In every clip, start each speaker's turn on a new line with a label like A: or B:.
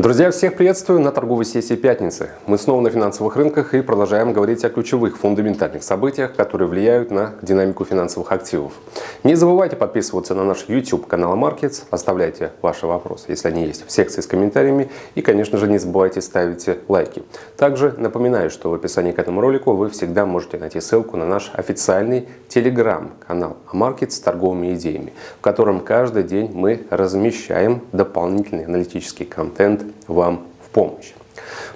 A: Друзья, всех приветствую на торговой сессии пятницы. Мы снова на финансовых рынках и продолжаем говорить о ключевых фундаментальных событиях, которые влияют на динамику финансовых активов. Не забывайте подписываться на наш YouTube канал Markets, оставляйте ваши вопросы, если они есть, в секции с комментариями и, конечно же, не забывайте ставить лайки. Также напоминаю, что в описании к этому ролику вы всегда можете найти ссылку на наш официальный телеграм-канал Markets с торговыми идеями, в котором каждый день мы размещаем дополнительный аналитический контент вам в помощь.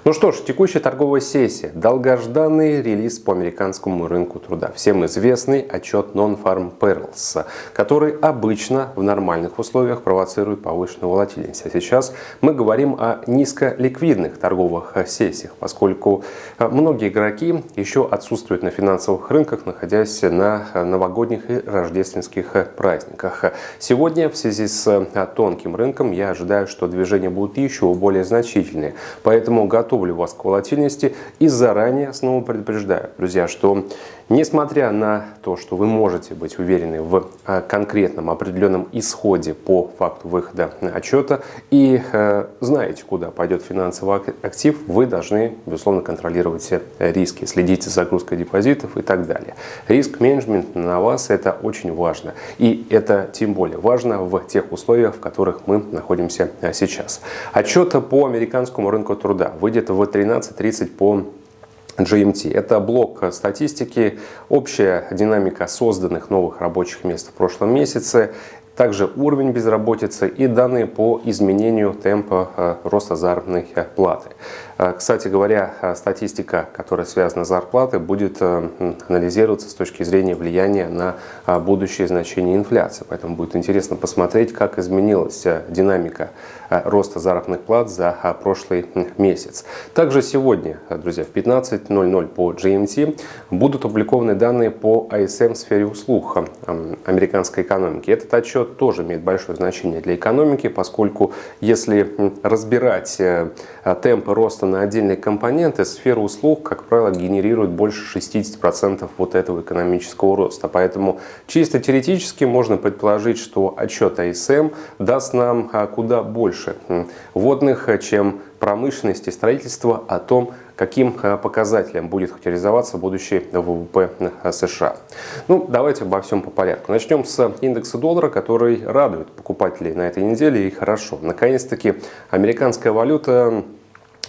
A: Ну что ж, текущая торговая сессия. Долгожданный релиз по американскому рынку труда. Всем известный отчет Non-Farm Payrolls, который обычно в нормальных условиях провоцирует повышенную волатильность. А сейчас мы говорим о низколиквидных торговых сессиях, поскольку многие игроки еще отсутствуют на финансовых рынках, находясь на новогодних и рождественских праздниках. Сегодня в связи с тонким рынком я ожидаю, что движения будут еще более значительные. Поэтому готов готовлю вас к волатильности и заранее снова предупреждаю, друзья, что несмотря на то, что вы можете быть уверены в э, конкретном определенном исходе по факту выхода отчета и э, знаете, куда пойдет финансовый актив, вы должны, безусловно, контролировать риски, следить за загрузкой депозитов и так далее. Риск-менеджмент на вас это очень важно. И это тем более важно в тех условиях, в которых мы находимся э, сейчас. Отчет по американскому рынку труда выйдет в 13.30 по GMT. Это блок статистики, общая динамика созданных новых рабочих мест в прошлом месяце, также уровень безработицы и данные по изменению темпа э, роста заработной платы. Э, кстати говоря, э, статистика, которая связана с зарплатой, будет анализироваться с точки зрения влияния на будущее значение инфляции. Поэтому будет интересно посмотреть, как изменилась динамика роста заработных плат за прошлый месяц. Также сегодня, друзья, в 15.00 по GMT будут опубликованы данные по ISM в сфере услуг американской экономики. Этот отчет тоже имеет большое значение для экономики, поскольку если разбирать э, темпы роста на отдельные компоненты, сфера услуг, как правило, генерирует больше 60% вот этого экономического роста. Поэтому чисто теоретически можно предположить, что отчет АСМ даст нам а, куда больше вводных, чем промышленности, строительства о том, каким э, показателем будет характеризоваться будущий ВВП США. Ну, давайте обо всем по порядку. Начнем с индекса доллара, который радует покупателей на этой неделе и хорошо. Наконец-таки американская валюта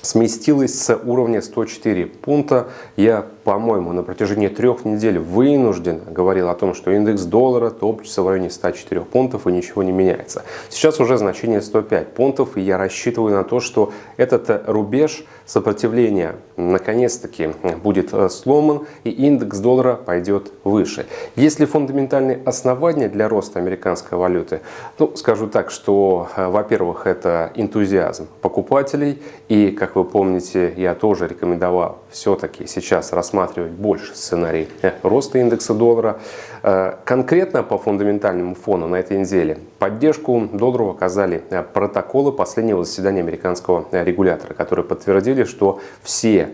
A: сместилась с уровня 104 пункта. Я, по-моему, на протяжении трех недель вынужден говорил о том, что индекс доллара топчется в районе 104 пунктов и ничего не меняется. Сейчас уже значение 105 пунктов, и я рассчитываю на то, что этот рубеж сопротивления наконец-таки будет э, сломан и индекс доллара пойдет выше. Есть ли фундаментальные основания для роста американской валюты? Ну, скажу так, что, э, во-первых, это энтузиазм покупателей и, как вы помните, я тоже рекомендовал все-таки сейчас рассматривать больше сценарий э, роста индекса доллара. Э, конкретно по фундаментальному фону на этой неделе поддержку доллару оказали э, протоколы последнего заседания американского регулятора, которые подтвердили, что все,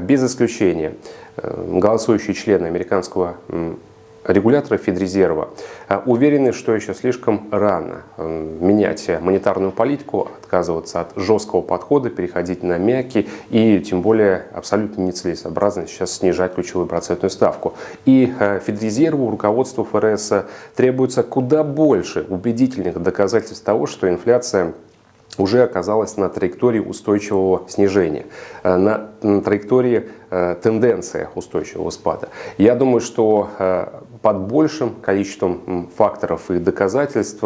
A: без исключения, голосующие члены американского регуляторы Федрезерва а, уверены, что еще слишком рано менять монетарную политику, отказываться от жесткого подхода, переходить на мягкий и тем более абсолютно нецелесообразно сейчас снижать ключевую процентную ставку. И а, Федрезерву, руководству ФРС требуется куда больше убедительных доказательств того, что инфляция уже оказалась на траектории устойчивого снижения, на траектории тенденция устойчивого спада. Я думаю, что под большим количеством факторов и доказательств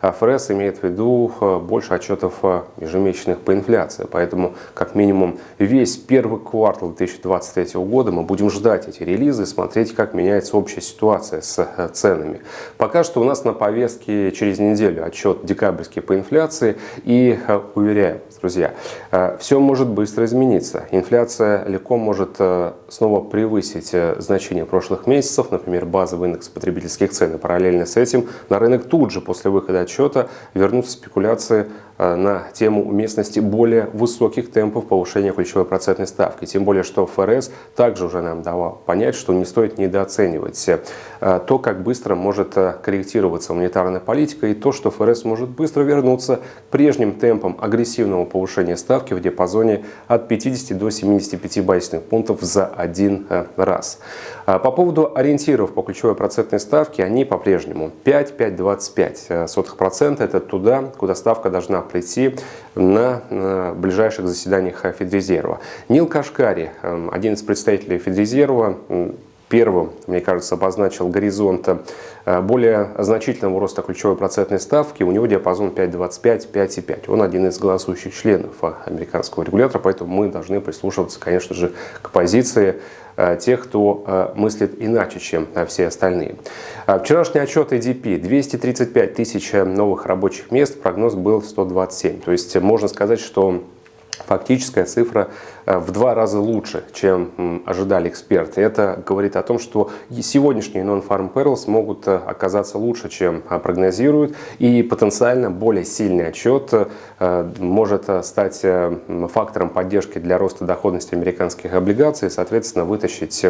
A: ФРС имеет в виду больше отчетов ежемесячных по инфляции. Поэтому, как минимум, весь первый квартал 2023 года мы будем ждать эти релизы, смотреть, как меняется общая ситуация с ценами. Пока что у нас на повестке через неделю отчет декабрьский по инфляции и э, уверяю, друзья, э, все может быстро измениться. Инфляция легко может э, снова превысить значение прошлых месяцев, например, базовый индекс потребительских цен. И параллельно с этим на рынок тут же после выхода отчета вернутся спекуляции на тему уместности более высоких темпов повышения ключевой процентной ставки. Тем более, что ФРС также уже нам давал понять, что не стоит недооценивать э, то, как быстро может э, корректироваться монетарная политика и то, что ФРС может быстро вернуться к прежним темпам агрессивного повышения ставки в диапазоне от 50 до 75 базисных пунктов за один раз. По поводу ориентиров по ключевой процентной ставке, они по-прежнему 5-5-25%. Это туда, куда ставка должна прийти на ближайших заседаниях Федрезерва. Нил Кашкари, эм, один из представителей Федрезерва, первым, мне кажется, обозначил горизонт э, более значительного роста ключевой процентной ставки. У него диапазон 5,25-5,5. Он один из голосующих членов американского регулятора, поэтому мы должны прислушиваться, конечно же, к позиции Э, тех, кто э, мыслит иначе, чем все остальные. Вчерашний отчет ADP – 235 тысяч новых рабочих мест, прогноз был 127. То есть можно сказать, что фактическая цифра в два раза лучше, чем ожидали эксперты. Это говорит о том, что сегодняшние non-farm payrolls могут э, оказаться лучше, чем э, прогнозируют, и потенциально более сильный отчет может стать фактором поддержки для роста доходности американских облигаций соответственно, вытащить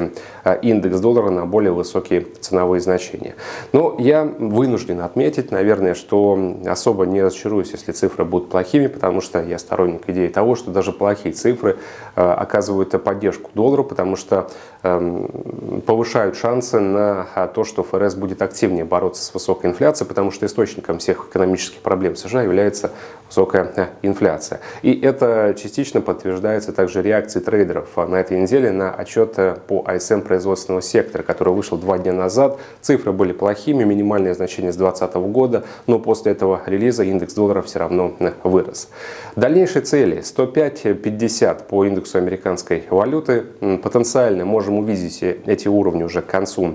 A: индекс доллара на более высокие ценовые значения. Но я вынужден отметить, наверное, что особо не разочаруюсь, если цифры будут плохими, потому что я сторонник идеи того, что даже плохие цифры Э, оказывают поддержку доллару, потому что эм, повышают шансы на а, то, что ФРС будет активнее бороться с высокой инфляцией, потому что источником всех экономических проблем США является высокая э, инфляция. И это частично подтверждается также реакцией трейдеров на этой неделе на отчет э, по ISM производственного сектора, который вышел два дня назад. Цифры были плохими, минимальное значение с 2020 года, но после этого релиза индекс доллара все равно вырос. Дальнейшие цели 105-50 по индексу индексу американской валюты. Потенциально можем увидеть эти уровни уже к концу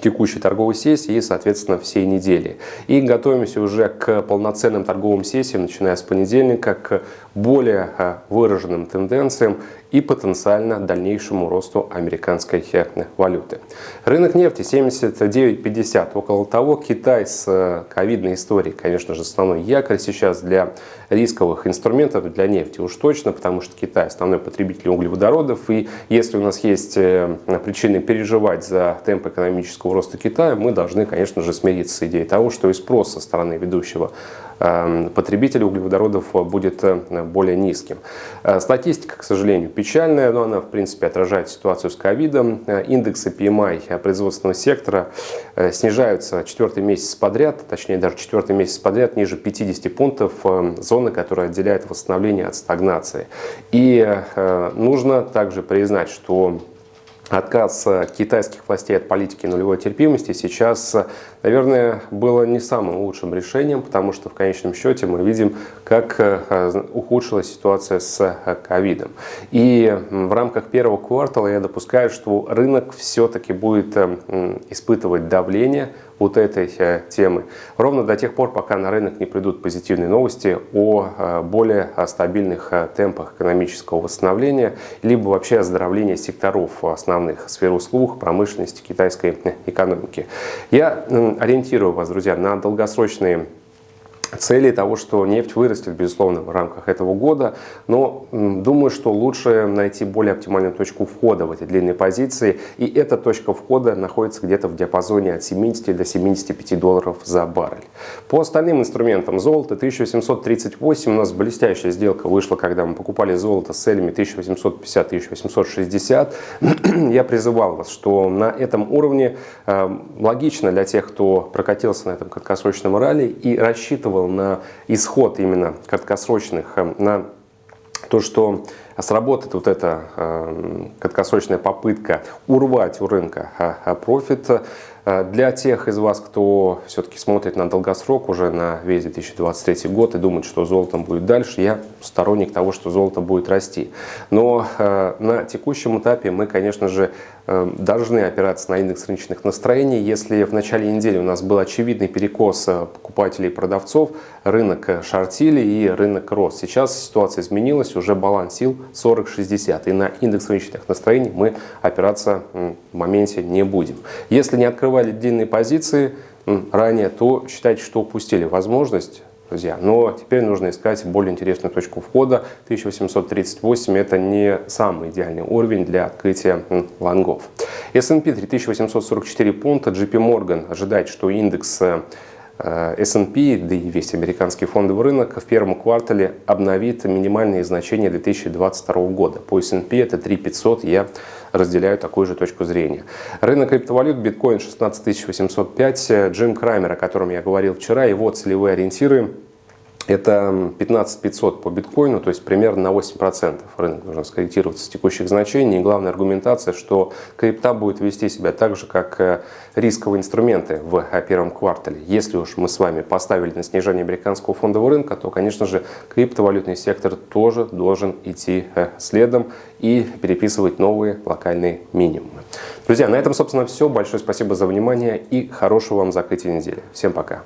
A: текущей торговой сессии и, соответственно, всей недели. И готовимся уже к полноценным торговым сессиям, начиная с понедельника, к более э, выраженным тенденциям и потенциально дальнейшему росту американской э, валюты. Рынок нефти 79.50. Около того Китай с э, ковидной историей, конечно же, основной якорь сейчас для рисковых инструментов для нефти. Уж точно, потому что Китай основной потребитель углеводородов. И если у нас есть причины переживать за темп экономического роста Китая, мы должны, конечно же, смириться с идеей того, что и спрос со стороны ведущего Эм, потребителей углеводородов будет э, более низким. Э, статистика, к сожалению, печальная, но она, в принципе, отражает ситуацию с ковидом. Э, индексы PMI производственного сектора снижаются четвертый месяц подряд, точнее даже четвертый месяц подряд ниже 50 пунктов зоны, которая отделяет восстановление от стагнации. И нужно также признать, что отказ китайских властей от политики нулевой терпимости сейчас, наверное, было не самым лучшим решением, потому что в конечном счете мы видим, как э, ухудшилась ситуация с э, ковидом. И в рамках первого квартала я допускаю, что рынок все-таки будет э, испытывать давление вот этой э, темы. Ровно до тех пор, пока на рынок не придут позитивные новости о э, более стабильных э, темпах экономического восстановления, либо вообще оздоровления секторов основных сфер услуг, промышленности, китайской экономики. Я ориентирую вас, друзья, на долгосрочные цели того, что нефть вырастет, безусловно, в рамках этого года, но думаю, что лучше найти более оптимальную точку входа в эти длинные позиции, и эта точка входа находится где-то в диапазоне от 70 до 75 долларов за баррель. По остальным инструментам золото 1838, у нас блестящая сделка вышла, когда мы покупали золото с целями 1850-1860. Я призывал вас, что на этом уровне э, логично для тех, кто прокатился на этом краткосрочном ралли и рассчитывал рассчитывал на исход именно краткосрочных, э, на то, что сработает вот эта э, краткосрочная попытка урвать у рынка э, профит, Э, для тех из вас, кто все-таки смотрит на долгосрок уже на весь 2023 год и думает, что золотом будет дальше, я сторонник того, что золото будет расти. Но э, на текущем этапе мы, конечно же, э, должны опираться на индекс рыночных настроений. Если в начале недели у нас был очевидный перекос покупателей и продавцов, рынок шортили и рынок рос. Сейчас ситуация изменилась, уже баланс сил 40-60. И на индекс рыночных настроений мы опираться в моменте не будем. Если не открывали длинные позиции ранее, то считайте, что упустили возможность друзья. Но теперь нужно искать более интересную точку входа. 1838 это не самый идеальный уровень для открытия лонгов. S&P 3844 пункта, JP Morgan ожидает, что индекс Э, S&P, да и весь американский фондовый рынок в первом квартале обновит минимальные значения 2022 года. По S&P это 3500, я разделяю такую же точку зрения. Рынок криптовалют, биткоин 16805, Джим Крамер, о котором я говорил вчера, его целевые ориентиры это 15 500 по биткоину, то есть примерно на 8% рынок должен скорректироваться с текущих значений. И главная аргументация, что крипта будет вести себя так же, как э, рисковые инструменты в первом квартале. Если уж мы с вами поставили на снижение американского фондового рынка, то, конечно же, криптовалютный сектор тоже должен идти э, следом и переписывать новые локальные минимумы. Друзья, на этом, собственно, все. Большое спасибо за внимание и хорошего вам закрытия недели. Всем пока!